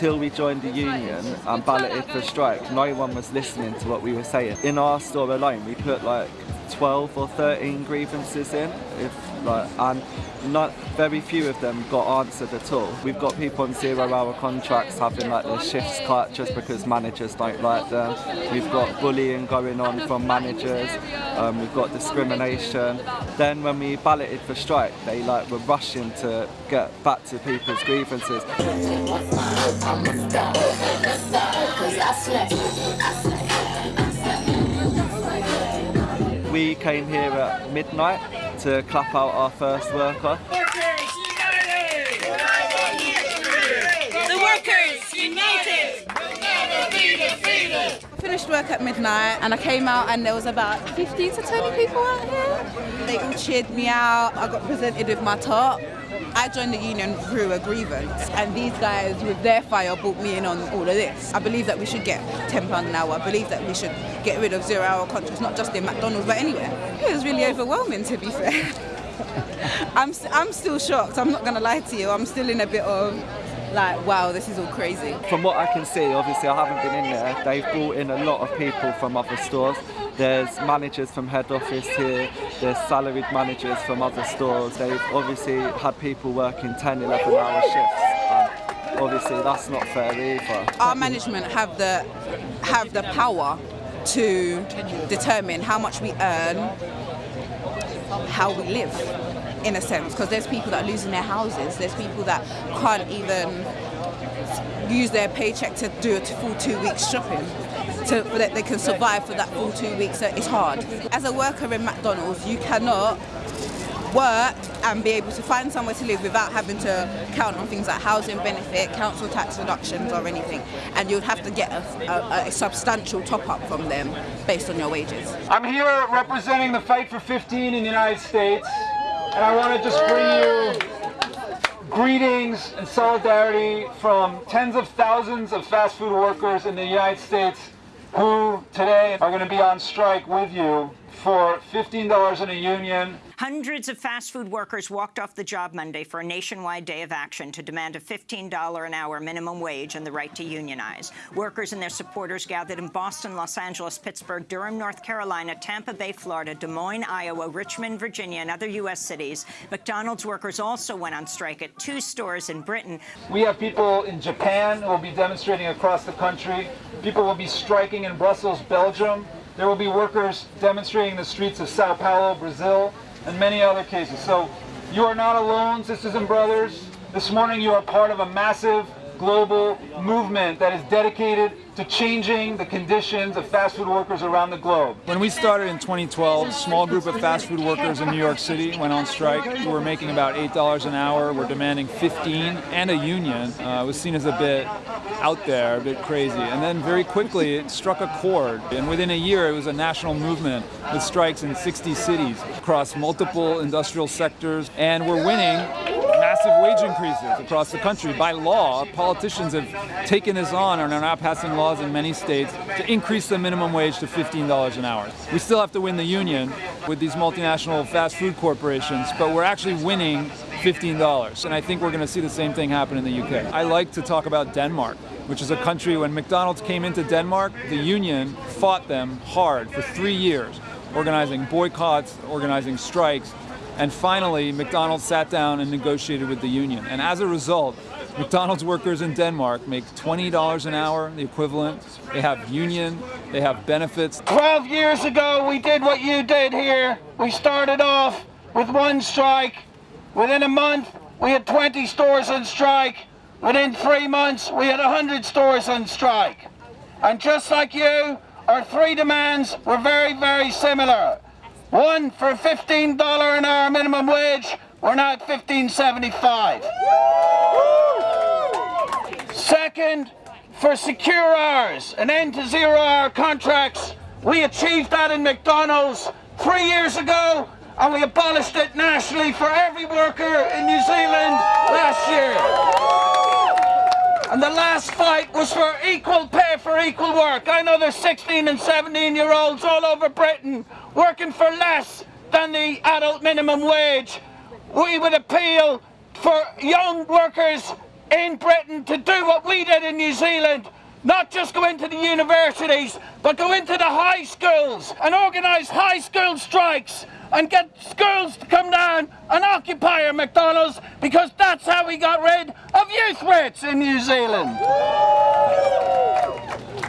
until we joined the union and balloted for strike, no one was listening to what we were saying. In our store alone, we put like 12 or 13 grievances in, if like, and not very few of them got answered at all. We've got people on zero-hour contracts having like their shifts cut just because managers don't like them. We've got bullying going on from managers. Um, we've got discrimination. Then when we balloted for strike, they like were rushing to get back to people's grievances. We came here at midnight to clap out our first worker. The workers united! I finished work at midnight and I came out and there was about 15 to 20 people out here. They all cheered me out. I got presented with my top. I joined the union through a grievance and these guys with their fire brought me in on all of this. I believe that we should get £10 an hour. I believe that we should get rid of zero hour contracts, not just in McDonald's but anywhere. It was really overwhelming to be fair. I'm, I'm still shocked, I'm not going to lie to you. I'm still in a bit of like, wow, this is all crazy. From what I can see, obviously I haven't been in there, they've brought in a lot of people from other stores. There's managers from head office here, there's salaried managers from other stores. They've obviously had people working 10, 11 hour shifts. And obviously that's not fair either. Our management have the, have the power to determine how much we earn, how we live in a sense. Because there's people that are losing their houses. There's people that can't even use their paycheck to do a full two weeks shopping so that they can survive for that full two weeks. So it's hard. As a worker in McDonald's you cannot work and be able to find somewhere to live without having to count on things like housing benefit, council tax reductions or anything. And you'd have to get a, a, a substantial top up from them based on your wages. I'm here representing the Fight for 15 in the United States. And I want to just bring you greetings and solidarity from tens of thousands of fast food workers in the United States who today are going to be on strike with you for $15 in a union. Hundreds of fast food workers walked off the job Monday for a nationwide day of action to demand a $15 an hour minimum wage and the right to unionize. Workers and their supporters gathered in Boston, Los Angeles, Pittsburgh, Durham, North Carolina, Tampa Bay, Florida, Des Moines, Iowa, Richmond, Virginia, and other U.S. cities. McDonald's workers also went on strike at two stores in Britain. We have people in Japan who will be demonstrating across the country. People will be striking in Brussels, Belgium. There will be workers demonstrating in the streets of Sao Paulo, Brazil, and many other cases. So you are not alone, sisters and brothers. This morning you are part of a massive global movement that is dedicated to changing the conditions of fast food workers around the globe. When we started in 2012, a small group of fast food workers in New York City went on strike. We were making about $8 an hour. We're demanding 15 and a union. Uh, it was seen as a bit out there, a bit crazy. And then very quickly it struck a chord. And within a year it was a national movement with strikes in 60 cities across multiple industrial sectors. And we're winning massive wage increases across the country. By law, politicians have taken this on and are now passing laws in many states to increase the minimum wage to $15 an hour. We still have to win the union with these multinational fast food corporations, but we're actually winning $15. And I think we're going to see the same thing happen in the UK. I like to talk about Denmark which is a country when McDonald's came into Denmark, the union fought them hard for three years, organizing boycotts, organizing strikes, and finally, McDonald's sat down and negotiated with the union. And as a result, McDonald's workers in Denmark make $20 an hour, the equivalent. They have union, they have benefits. 12 years ago, we did what you did here. We started off with one strike. Within a month, we had 20 stores on strike. Within three months, we had 100 stores on strike. And just like you, our three demands were very, very similar. One for $15 an hour minimum wage, we're now at 15.75. Second, for secure hours, an end to zero hour contracts. We achieved that in McDonald's three years ago and we abolished it nationally for every worker in New Zealand last year. And the last fight was for equal pay for equal work. I know there's 16 and 17 year olds all over Britain working for less than the adult minimum wage. We would appeal for young workers in Britain to do what we did in New Zealand. Not just go into the universities, but go into the high schools and organise high school strikes and get schools to come down and occupy our McDonald's because that's how we got rid of youth rates in New Zealand.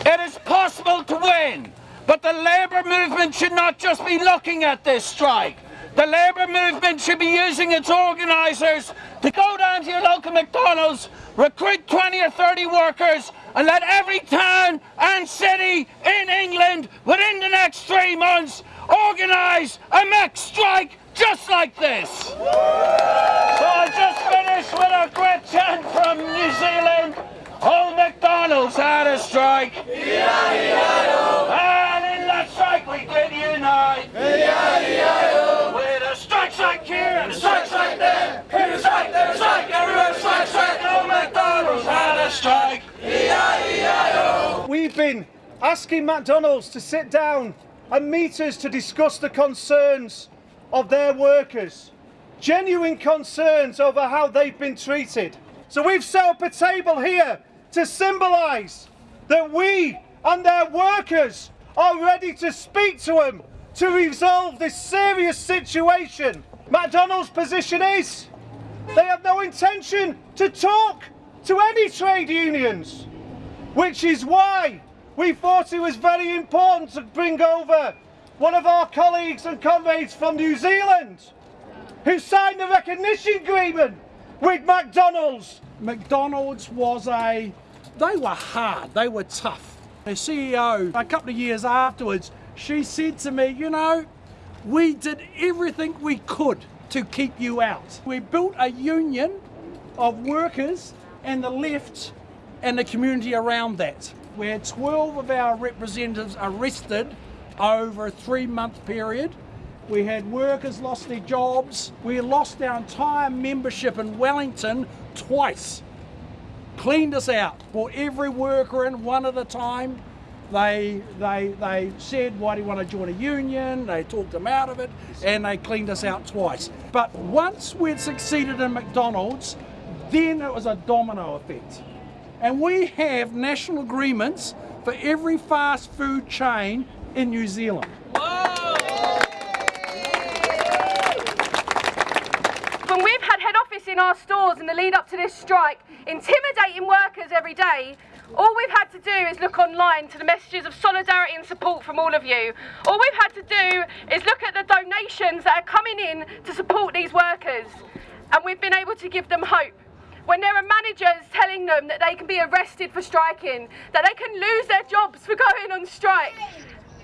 It is possible to win, but the labour movement should not just be looking at this strike. The labour movement should be using its organisers to go down to your local McDonald's, recruit 20 or 30 workers and let every town and city in England within the next three months organise a Mac strike just like this. So I just finished with a great chant from New Zealand. Old McDonald's had a strike. And in that strike we did unite. With a strike strike here and a strike strike there. We've been asking McDonald's to sit down and meet us to discuss the concerns of their workers. Genuine concerns over how they've been treated. So we've set up a table here to symbolise that we and their workers are ready to speak to them to resolve this serious situation. McDonald's position is they have no intention to talk to any trade unions, which is why we thought it was very important to bring over one of our colleagues and comrades from New Zealand who signed the recognition agreement with McDonald's. McDonald's was a, they were hard, they were tough. The CEO, a couple of years afterwards, she said to me, you know, we did everything we could to keep you out. We built a union of workers and the left and the community around that. We had 12 of our representatives arrested over a three month period. We had workers lost their jobs. We lost our entire membership in Wellington twice. Cleaned us out. Brought every worker in one at a time. They, they, they said, why do you want to join a union? They talked them out of it and they cleaned us out twice. But once we'd succeeded in McDonald's, then it was a domino effect. And we have national agreements for every fast food chain in New Zealand. When we've had head office in our stores in the lead up to this strike, intimidating workers every day, all we've had to do is look online to the messages of solidarity and support from all of you. All we've had to do is look at the donations that are coming in to support these workers, and we've been able to give them hope. When there are managers telling them that they can be arrested for striking, that they can lose their jobs for going on strike,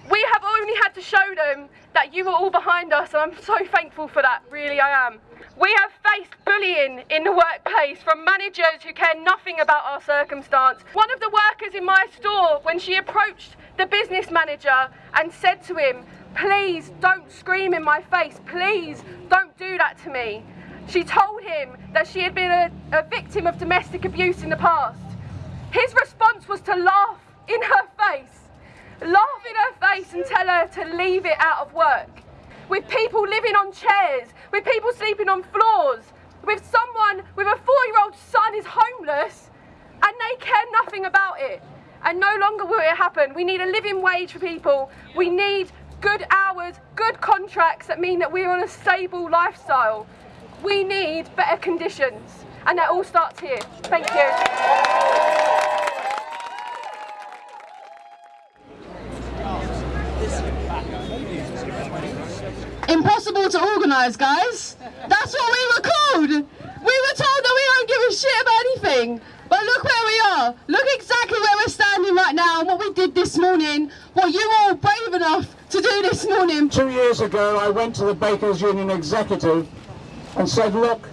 we have only had to show them that you are all behind us, and I'm so thankful for that, really I am. We have faced bullying in the workplace from managers who care nothing about our circumstance. One of the workers in my store, when she approached the business manager and said to him, please don't scream in my face, please don't do that to me. She told him that she had been a, a victim of domestic abuse in the past. His response was to laugh in her face laugh in her face and tell her to leave it out of work. With people living on chairs, with people sleeping on floors, with someone with a four year old son is homeless and they care nothing about it. And no longer will it happen. We need a living wage for people. We need good hours, good contracts that mean that we're on a stable lifestyle. We need better conditions. And that all starts here. Thank you. To organise, guys. That's what we were called. We were told that we don't give a shit about anything. But look where we are. Look exactly where we're standing right now and what we did this morning. What you all brave enough to do this morning. Two years ago, I went to the Bakers Union executive and said, look,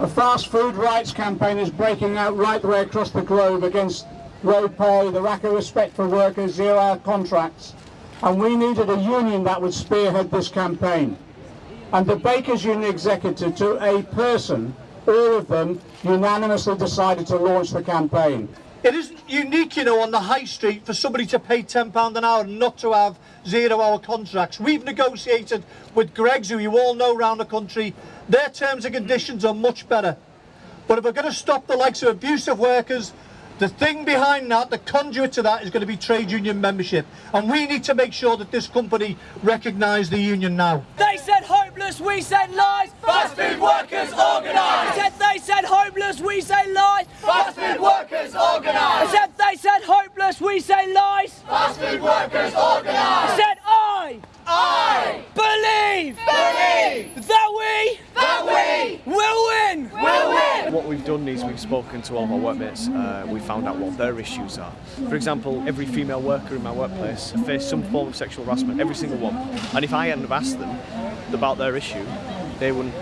a fast food rights campaign is breaking out right the way across the globe against low pay, the lack of respect for workers, zero-hour contracts and we needed a union that would spearhead this campaign. And the Bakers Union executive, to a person, all of them unanimously decided to launch the campaign. It isn't unique, you know, on the high street for somebody to pay £10 an hour and not to have zero-hour contracts. We've negotiated with Greggs, who you all know around the country. Their terms and conditions are much better. But if we're going to stop the likes of abusive workers, the thing behind that, the conduit to that, is going to be trade union membership. And we need to make sure that this company recognise the union now. They said hopeless, we said lies. Fast food workers organised. Said they said hopeless, we say lies. Fast food workers organised. Said they said hopeless, we say lies. Fast food workers organised. Said I. I believe. Believe that we. That we will win. We'll win. What we've done is we've spoken to all of our workmates. Uh, we found out what their issues are. For example, every female worker in my workplace faced some form of sexual harassment. Every single one. And if I hadn't have asked them about their issue, they wouldn't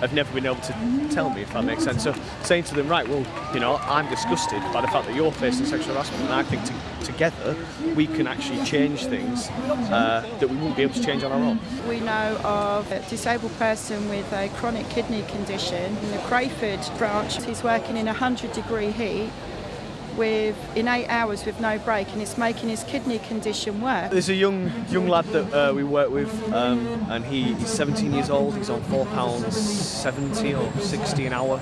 have never been able to tell me, if that makes sense. So saying to them, right, well, you know, I'm disgusted by the fact that you're facing sexual harassment, and I think to, together we can actually change things uh, that we wouldn't be able to change on our own. We know of a disabled person with a chronic kidney condition in the Crayford branch. He's working in 100 degree heat with in eight hours with no break and it's making his kidney condition worse. There's a young young lad that uh, we work with um, and he, he's 17 years old, he's on four pounds 70 or 60 an hour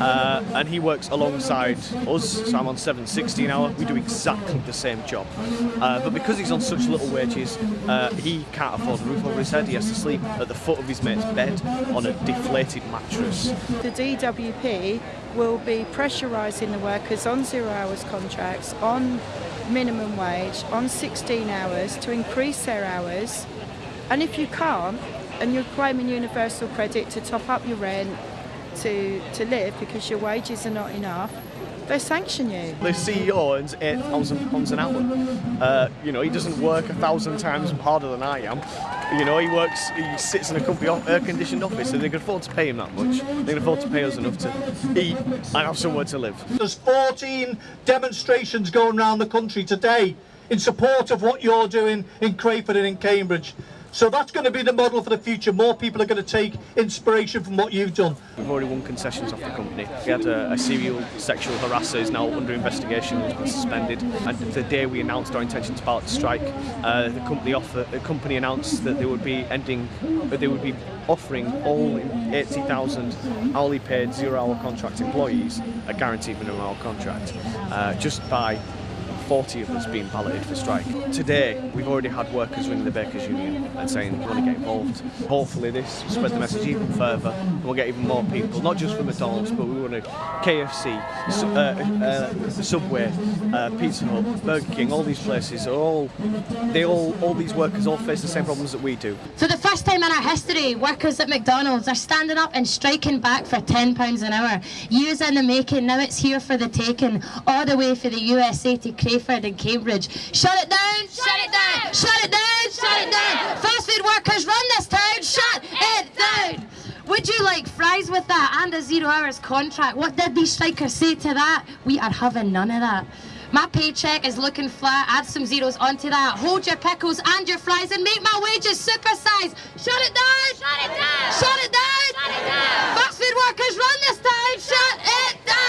uh, and he works alongside us, so I'm on 7.60 an hour, we do exactly the same job. Uh, but because he's on such little wages, uh, he can't afford a roof over his head, he has to sleep at the foot of his mate's bed on a deflated mattress. The DWP will be pressurising the workers on zero hours contracts, on minimum wage, on 16 hours to increase their hours. And if you can't, and you're claiming universal credit to top up your rent, to, to live because your wages are not enough, they sanction you. The CEO earns eight thousand pounds an hour. Uh, you know, he doesn't work a thousand times harder than I am. You know, he works, he sits in a company air-conditioned office, and they can afford to pay him that much. They can afford to pay us enough to eat and have somewhere to live. There's 14 demonstrations going around the country today in support of what you're doing in Crayford and in Cambridge. So that's going to be the model for the future. More people are going to take inspiration from what you've done. We've already won concessions off the company. We had a, a serial sexual harasser who's now under investigation and has been suspended. And the day we announced our intention to start the strike, uh, the company offer, the company announced that they would be ending, they would be offering all 80,000 hourly paid zero-hour contract employees a guaranteed minimum hour contract uh, just by 40 of us being balloted for strike. Today, we've already had workers ringing the Bakers Union and saying we want to get involved. Hopefully this will spread the message even further and we'll get even more people, not just from McDonald's, but we want to KFC, uh, uh, Subway, uh, Pizza Hut, Burger King, all these places are all, they all, all these workers all face the same problems that we do. For the first time in our history, workers at McDonald's are standing up and striking back for £10 an hour. Years in the making, now it's here for the taking, all the way for the USA to crave Friend in Cambridge. Shut it down! Shut, it down. down! Shut it down! Shut it down! Fast food workers run this town! Shut it down! Would you like fries with that and a zero hours contract? What did these strikers say to that? We are having none of that. My paycheck is looking flat. Add some zeros onto that. Hold your pickles and your fries and make my wages supersize. Shut it down! Shut it down! Shut it down! Shut it down! Fast food workers run this town! Shut it down!